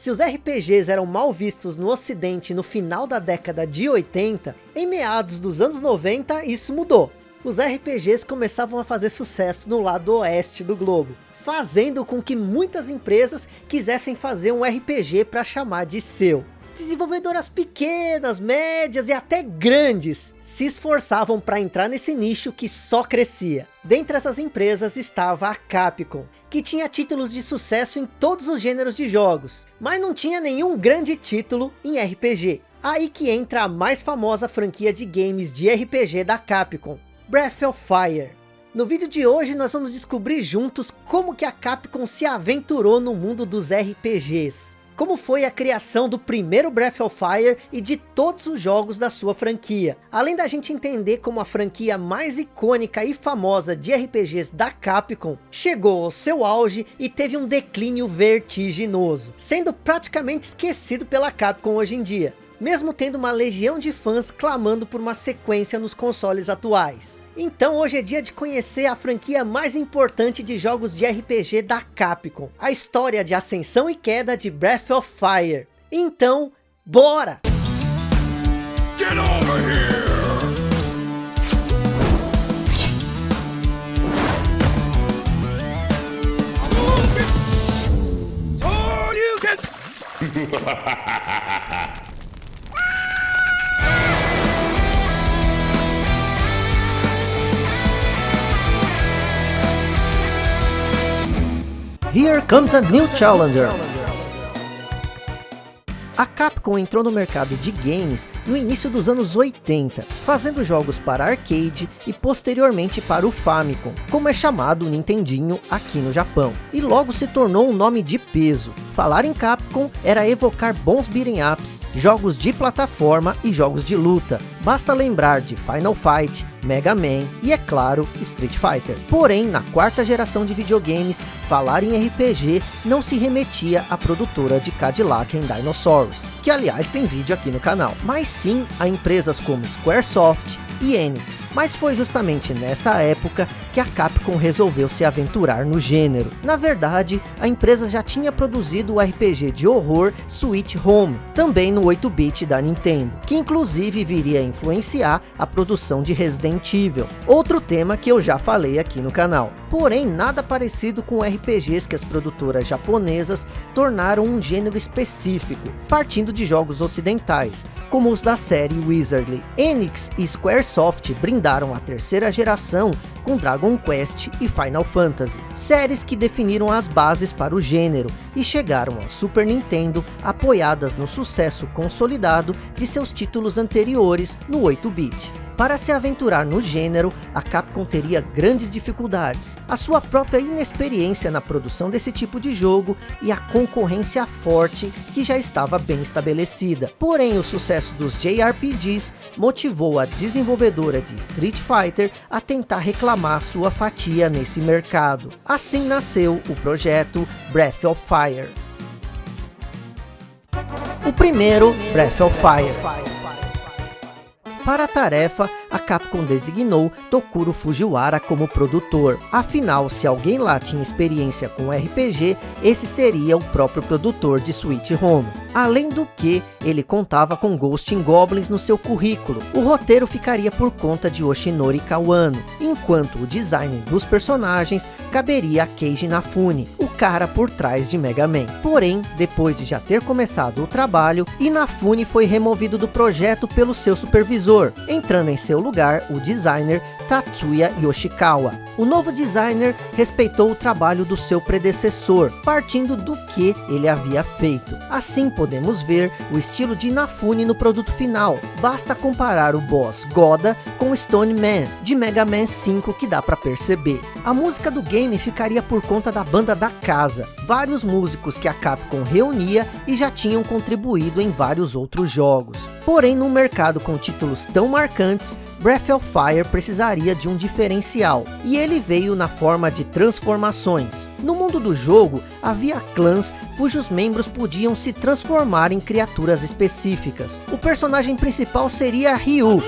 Se os RPGs eram mal vistos no ocidente no final da década de 80, em meados dos anos 90 isso mudou. Os RPGs começavam a fazer sucesso no lado oeste do globo, fazendo com que muitas empresas quisessem fazer um RPG para chamar de seu. Desenvolvedoras pequenas, médias e até grandes se esforçavam para entrar nesse nicho que só crescia. Dentre essas empresas estava a Capcom, que tinha títulos de sucesso em todos os gêneros de jogos, mas não tinha nenhum grande título em RPG. Aí que entra a mais famosa franquia de games de RPG da Capcom, Breath of Fire. No vídeo de hoje nós vamos descobrir juntos como que a Capcom se aventurou no mundo dos RPGs. Como foi a criação do primeiro Breath of Fire e de todos os jogos da sua franquia. Além da gente entender como a franquia mais icônica e famosa de RPGs da Capcom chegou ao seu auge e teve um declínio vertiginoso, sendo praticamente esquecido pela Capcom hoje em dia mesmo tendo uma legião de fãs clamando por uma sequência nos consoles atuais. Então hoje é dia de conhecer a franquia mais importante de jogos de RPG da Capcom, a história de ascensão e queda de Breath of Fire. Então, bora! Get over here! Here comes a new challenger. A Capcom entrou no mercado de games no início dos anos 80, fazendo jogos para arcade e posteriormente para o Famicom, como é chamado o Nintendinho aqui no Japão. E logo se tornou um nome de peso. Falar em Capcom era evocar bons beat'em ups, jogos de plataforma e jogos de luta. Basta lembrar de Final Fight, Mega Man e, é claro, Street Fighter. Porém, na quarta geração de videogames, falar em RPG não se remetia à produtora de Cadillac and Dinosaurs, que aliás tem vídeo aqui no canal, mas sim a empresas como Squaresoft, e Enix. Mas foi justamente nessa época que a Capcom resolveu se aventurar no gênero. Na verdade, a empresa já tinha produzido o RPG de horror Sweet Home, também no 8-bit da Nintendo, que inclusive viria a influenciar a produção de Resident Evil, outro tema que eu já falei aqui no canal. Porém, nada parecido com RPGs que as produtoras japonesas tornaram um gênero específico, partindo de jogos ocidentais, como os da série Wizardly. Enix e Square Microsoft brindaram a terceira geração com Dragon Quest e Final Fantasy, séries que definiram as bases para o gênero e chegaram ao Super Nintendo apoiadas no sucesso consolidado de seus títulos anteriores no 8-bit. Para se aventurar no gênero, a Capcom teria grandes dificuldades. A sua própria inexperiência na produção desse tipo de jogo e a concorrência forte que já estava bem estabelecida. Porém, o sucesso dos JRPGs motivou a desenvolvedora de Street Fighter a tentar reclamar sua fatia nesse mercado. Assim nasceu o projeto Breath of Fire. O primeiro Breath of Fire. Para a tarefa, a Capcom designou Tokuro Fujiwara como produtor. Afinal, se alguém lá tinha experiência com RPG, esse seria o próprio produtor de Sweet Home. Além do que, ele contava com Ghost in Goblins no seu currículo. O roteiro ficaria por conta de Oshinori Kawano, enquanto o design dos personagens caberia a Keiji Inafune, o cara por trás de Mega Man. Porém, depois de já ter começado o trabalho, Inafune foi removido do projeto pelo seu supervisor, entrando em seu lugar o designer Tatsuya Yoshikawa. O novo designer respeitou o trabalho do seu predecessor, partindo do que ele havia feito. Assim podemos ver o estilo de Inafune no produto final. Basta comparar o boss Goda com Stone Man, de Mega Man 5 que dá para perceber. A música do game ficaria por conta da banda da casa, vários músicos que a Capcom reunia e já tinham contribuído em vários outros jogos. Porém, num mercado com títulos tão marcantes, Breath of Fire precisaria de um diferencial, e ele veio na forma de transformações. No mundo do jogo, havia clãs cujos membros podiam se transformar em criaturas específicas. O personagem principal seria Ryu,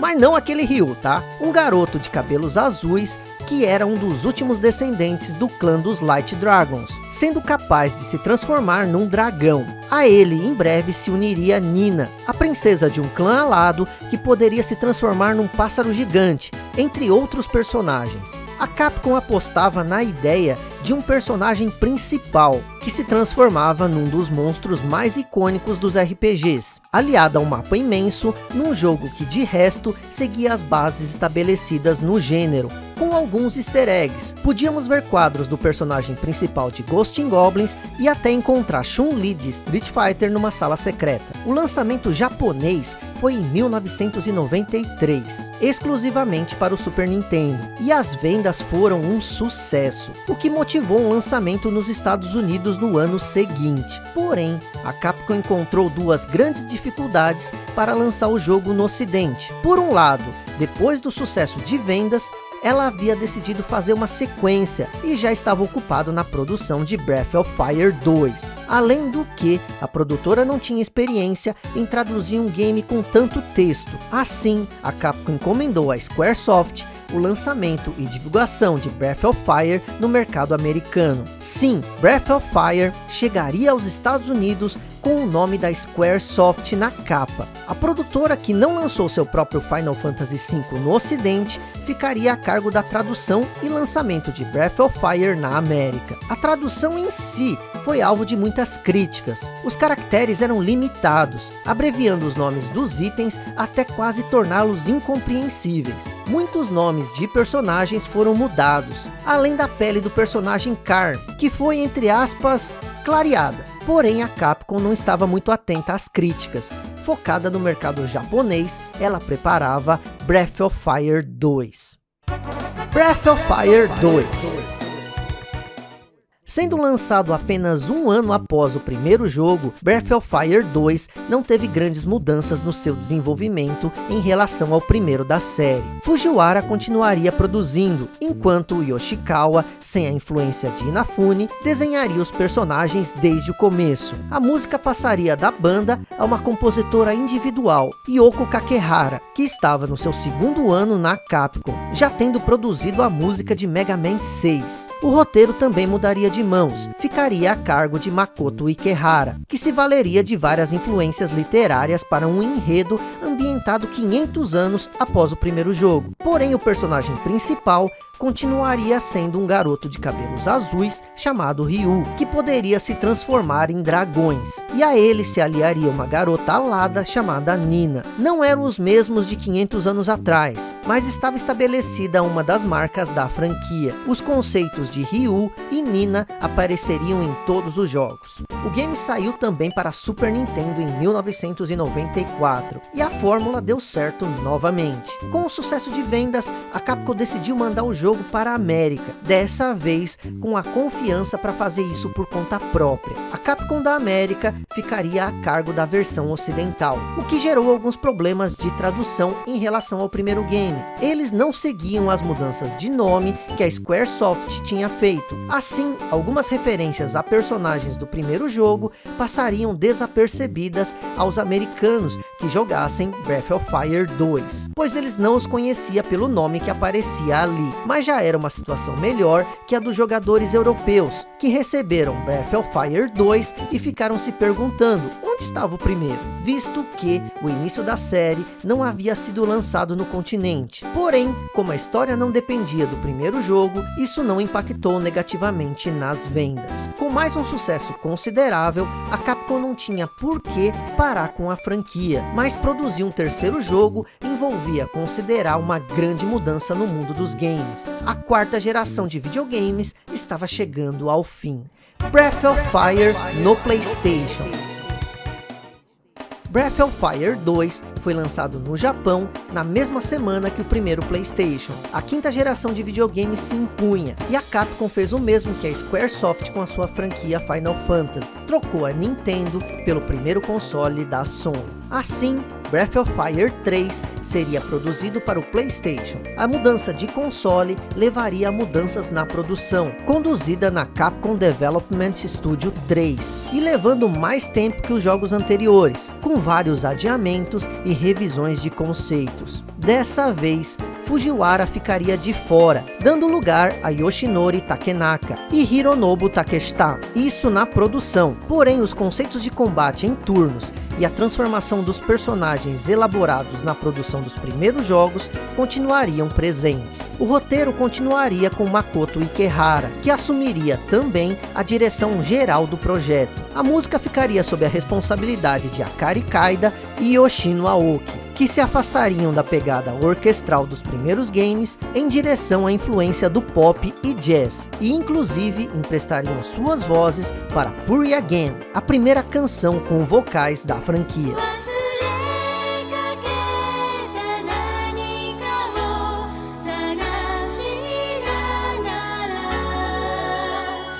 mas não aquele Ryu, tá? Um garoto de cabelos azuis que era um dos últimos descendentes do clã dos Light Dragons, sendo capaz de se transformar num dragão. A ele, em breve, se uniria Nina, a princesa de um clã alado que poderia se transformar num pássaro gigante, entre outros personagens. A Capcom apostava na ideia de um personagem principal, que se transformava num dos monstros mais icônicos dos RPGs, aliado a um mapa imenso, num jogo que de resto seguia as bases estabelecidas no gênero, com alguns easter eggs. Podíamos ver quadros do personagem principal de Ghost in Goblins e até encontrar Chun-Li de Street Fighter numa sala secreta. O lançamento japonês foi em 1993, exclusivamente para o Super Nintendo, e as vendas foram um sucesso, o que um lançamento nos Estados Unidos no ano seguinte. Porém, a Capcom encontrou duas grandes dificuldades para lançar o jogo no ocidente. Por um lado, depois do sucesso de vendas, ela havia decidido fazer uma sequência e já estava ocupado na produção de Breath of Fire 2. Além do que, a produtora não tinha experiência em traduzir um game com tanto texto. Assim, a Capcom encomendou a Squaresoft o lançamento e divulgação de Breath of Fire no mercado americano. Sim, Breath of Fire chegaria aos Estados Unidos com o nome da Squaresoft na capa. A produtora que não lançou seu próprio Final Fantasy V no ocidente, ficaria a cargo da tradução e lançamento de Breath of Fire na América. A tradução em si foi alvo de muitas críticas. Os caracteres eram limitados, abreviando os nomes dos itens até quase torná-los incompreensíveis. Muitos nomes de personagens foram mudados, além da pele do personagem Karn, que foi entre aspas clareada. Porém, a Capcom não estava muito atenta às críticas. Focada no mercado japonês, ela preparava Breath of Fire 2. Breath of Fire 2 Sendo lançado apenas um ano após o primeiro jogo, Breath of Fire 2 não teve grandes mudanças no seu desenvolvimento em relação ao primeiro da série. Fujiwara continuaria produzindo, enquanto Yoshikawa, sem a influência de Inafune, desenharia os personagens desde o começo. A música passaria da banda a uma compositora individual, Yoko Kakehara, que estava no seu segundo ano na Capcom, já tendo produzido a música de Mega Man 6. O roteiro também mudaria de mãos, ficaria a cargo de Makoto Ikehara, que se valeria de várias influências literárias para um enredo ambientado 500 anos após o primeiro jogo. Porém, o personagem principal continuaria sendo um garoto de cabelos azuis chamado Ryu, que poderia se transformar em dragões. E a ele se aliaria uma garota alada chamada Nina. Não eram os mesmos de 500 anos atrás, mas estava estabelecida uma das marcas da franquia. Os conceitos de Ryu e Nina apareceriam em todos os jogos. O game saiu também para Super Nintendo em 1994, e a fórmula deu certo novamente. Com o sucesso de vendas, a Capcom decidiu mandar o jogo para a América, dessa vez com a confiança para fazer isso por conta própria. A Capcom da América ficaria a cargo da versão ocidental, o que gerou alguns problemas de tradução em relação ao primeiro game. Eles não seguiam as mudanças de nome que a Squaresoft tinha feito. Assim, algumas referências a personagens do primeiro jogo passariam desapercebidas aos americanos que jogassem Breath of Fire 2, pois eles não os conhecia pelo nome que aparecia ali. Mas já era uma situação melhor que a dos jogadores europeus, que receberam Breath of Fire 2 e ficaram se perguntando onde estava o primeiro, visto que o início da série não havia sido lançado no continente. Porém, como a história não dependia do primeiro jogo, isso não impactou negativamente nas vendas. Com mais um sucesso considerável, a Capcom não tinha por que parar com a franquia, mas produzir um terceiro jogo envolvia considerar uma grande mudança no mundo dos games a quarta geração de videogames estava chegando ao fim. Breath of Fire no Playstation. Breath of Fire 2 foi lançado no Japão na mesma semana que o primeiro Playstation. A quinta geração de videogames se impunha, e a Capcom fez o mesmo que a Squaresoft com a sua franquia Final Fantasy. Trocou a Nintendo pelo primeiro console da Sony. Assim, Breath of Fire 3 seria produzido para o Playstation. A mudança de console levaria a mudanças na produção, conduzida na Capcom Development Studio 3, e levando mais tempo que os jogos anteriores, com vários adiamentos e revisões de conceitos. Dessa vez, Fujiwara ficaria de fora, dando lugar a Yoshinori Takenaka e Hironobu Takeshita, isso na produção. Porém, os conceitos de combate em turnos e a transformação dos personagens elaborados na produção dos primeiros jogos continuariam presentes. O roteiro continuaria com Makoto Ikehara, que assumiria também a direção geral do projeto. A música ficaria sob a responsabilidade de Akari Kaida e Yoshino Aoki, que se afastariam da pegada orquestral dos primeiros games em direção à influência do pop e jazz, e inclusive emprestariam suas vozes para Puri Again, a primeira canção com vocais da franquia.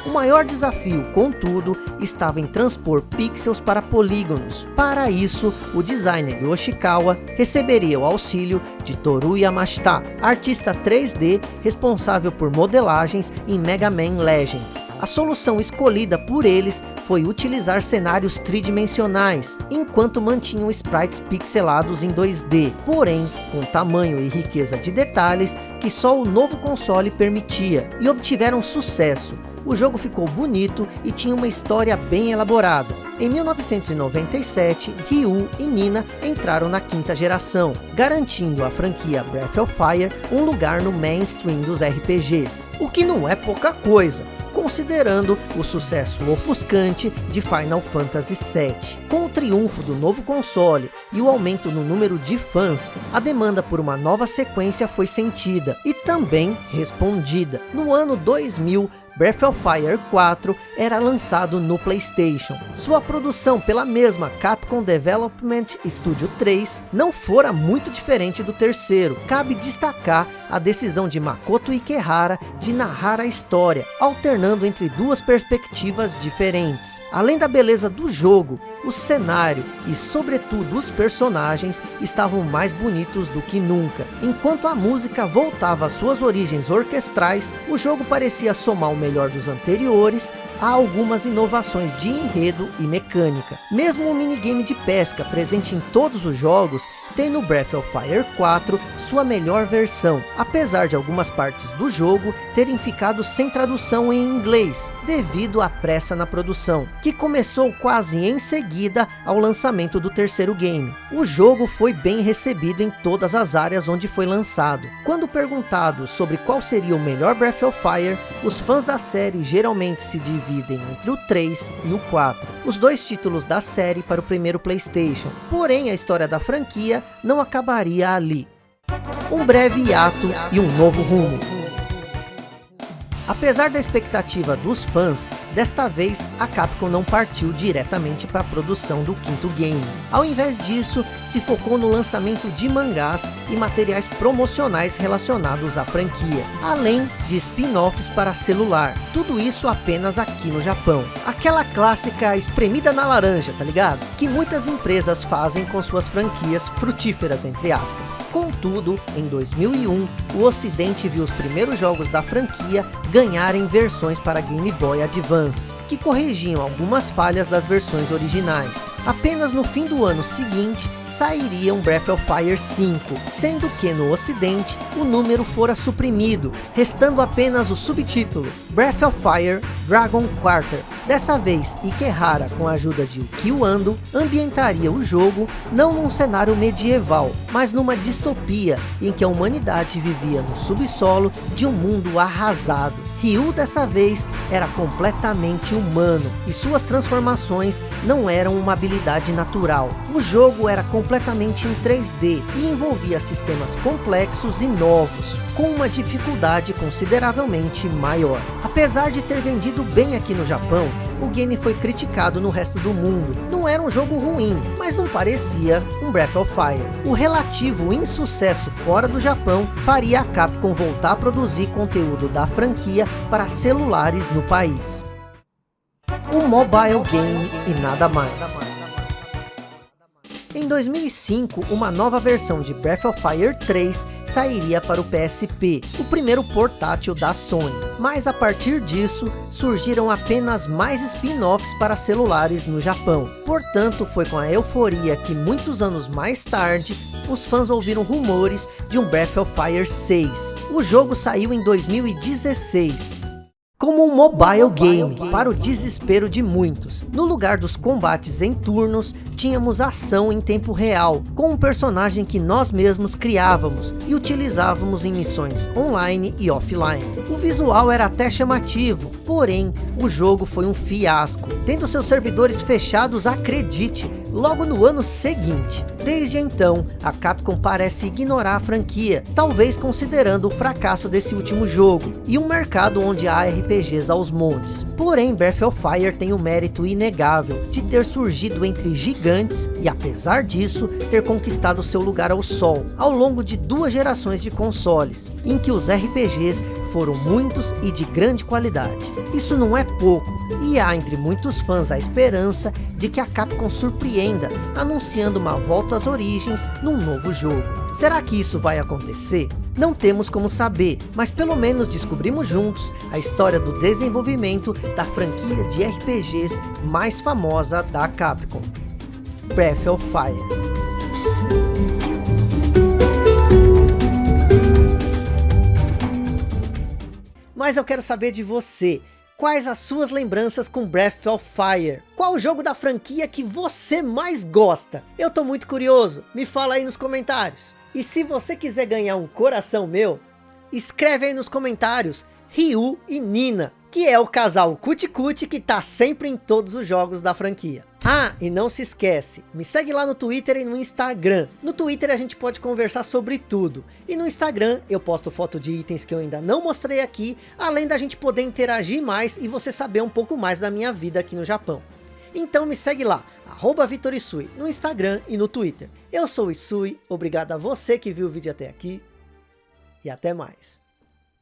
O maior desafio, contudo, estava em transpor pixels para polígonos. Para isso, o designer Yoshikawa receberia o auxílio de Toru Yamashita, artista 3D responsável por modelagens em Mega Man Legends. A solução escolhida por eles foi utilizar cenários tridimensionais, enquanto mantinham sprites pixelados em 2D, porém com tamanho e riqueza de detalhes que só o novo console permitia, e obtiveram sucesso, o jogo ficou bonito e tinha uma história bem elaborada. Em 1997, Ryu e Nina entraram na quinta geração, garantindo à franquia Breath of Fire um lugar no mainstream dos RPGs. O que não é pouca coisa, considerando o sucesso ofuscante de Final Fantasy VII. Com o triunfo do novo console e o aumento no número de fãs, a demanda por uma nova sequência foi sentida e também respondida. No ano 2000, Breath of Fire 4 era lançado no Playstation. Sua produção pela mesma Capcom Development Studio 3 não fora muito diferente do terceiro. Cabe destacar a decisão de Makoto Ikehara de narrar a história, alternando entre duas perspectivas diferentes. Além da beleza do jogo, o cenário e sobretudo os personagens estavam mais bonitos do que nunca. Enquanto a música voltava às suas origens orquestrais, o jogo parecia somar o melhor dos anteriores a algumas inovações de enredo e mecânica. Mesmo o minigame de pesca presente em todos os jogos tem no Breath of Fire 4 sua melhor versão, apesar de algumas partes do jogo terem ficado sem tradução em inglês, devido à pressa na produção, que começou quase em seguida ao lançamento do terceiro game. O jogo foi bem recebido em todas as áreas onde foi lançado. Quando perguntado sobre qual seria o melhor Breath of Fire, os fãs da série geralmente se dividem entre o 3 e o 4, os dois títulos da série para o primeiro Playstation. Porém, a história da franquia não acabaria ali. Um breve hiato e um novo rumo. Apesar da expectativa dos fãs, desta vez a Capcom não partiu diretamente para a produção do quinto game. Ao invés disso, se focou no lançamento de mangás e materiais promocionais relacionados à franquia, além de spin-offs para celular. Tudo isso apenas aqui no Japão. Aquela clássica espremida na laranja, tá ligado? Que muitas empresas fazem com suas franquias frutíferas, entre aspas. Contudo, em 2001, o ocidente viu os primeiros jogos da franquia ganharem versões para Game Boy Advance, que corrigiam algumas falhas das versões originais. Apenas no fim do ano seguinte, sairia um Breath of Fire 5, sendo que no ocidente, o número fora suprimido, restando apenas o subtítulo, Breath of Fire Dragon Quarter. Dessa vez, Ikehara, com a ajuda de Ukio Ando, ambientaria o jogo não num cenário medieval, mas numa distopia, em que a humanidade vivia no subsolo de um mundo arrasado. Ryu dessa vez era completamente humano e suas transformações não eram uma habilidade natural. O jogo era completamente em 3D e envolvia sistemas complexos e novos, com uma dificuldade consideravelmente maior. Apesar de ter vendido bem aqui no Japão, o game foi criticado no resto do mundo. Não era um jogo ruim, mas não parecia um Breath of Fire. O relativo insucesso fora do Japão faria a Capcom voltar a produzir conteúdo da franquia para celulares no país. Um mobile game e nada mais. Em 2005, uma nova versão de Breath of Fire 3 sairia para o PSP, o primeiro portátil da Sony. Mas a partir disso, surgiram apenas mais spin-offs para celulares no Japão. Portanto, foi com a euforia que muitos anos mais tarde, os fãs ouviram rumores de um Breath of Fire 6. O jogo saiu em 2016, como um mobile game, para o desespero de muitos. No lugar dos combates em turnos, tínhamos ação em tempo real, com um personagem que nós mesmos criávamos e utilizávamos em missões online e offline. O visual era até chamativo, porém, o jogo foi um fiasco, tendo seus servidores fechados, acredite, logo no ano seguinte. Desde então, a Capcom parece ignorar a franquia, talvez considerando o fracasso desse último jogo, e um mercado onde há RPGs aos montes. Porém, Breath of Fire tem o mérito inegável de ter surgido entre gigantes e apesar disso, ter conquistado seu lugar ao sol, ao longo de duas gerações de consoles, em que os RPGs foram muitos e de grande qualidade. Isso não é pouco, e há entre muitos fãs a esperança de que a Capcom surpreenda, anunciando uma volta às origens num novo jogo. Será que isso vai acontecer? Não temos como saber, mas pelo menos descobrimos juntos a história do desenvolvimento da franquia de RPGs mais famosa da Capcom. Breath of Fire. Mas eu quero saber de você. Quais as suas lembranças com Breath of Fire? Qual o jogo da franquia que você mais gosta? Eu tô muito curioso, me fala aí nos comentários. E se você quiser ganhar um coração meu, escreve aí nos comentários Ryu e Nina que é o casal Cuti que tá sempre em todos os jogos da franquia. Ah, e não se esquece, me segue lá no Twitter e no Instagram. No Twitter a gente pode conversar sobre tudo. E no Instagram eu posto foto de itens que eu ainda não mostrei aqui, além da gente poder interagir mais e você saber um pouco mais da minha vida aqui no Japão. Então me segue lá, arroba VitorIsui, no Instagram e no Twitter. Eu sou o Isui, obrigado a você que viu o vídeo até aqui e até mais.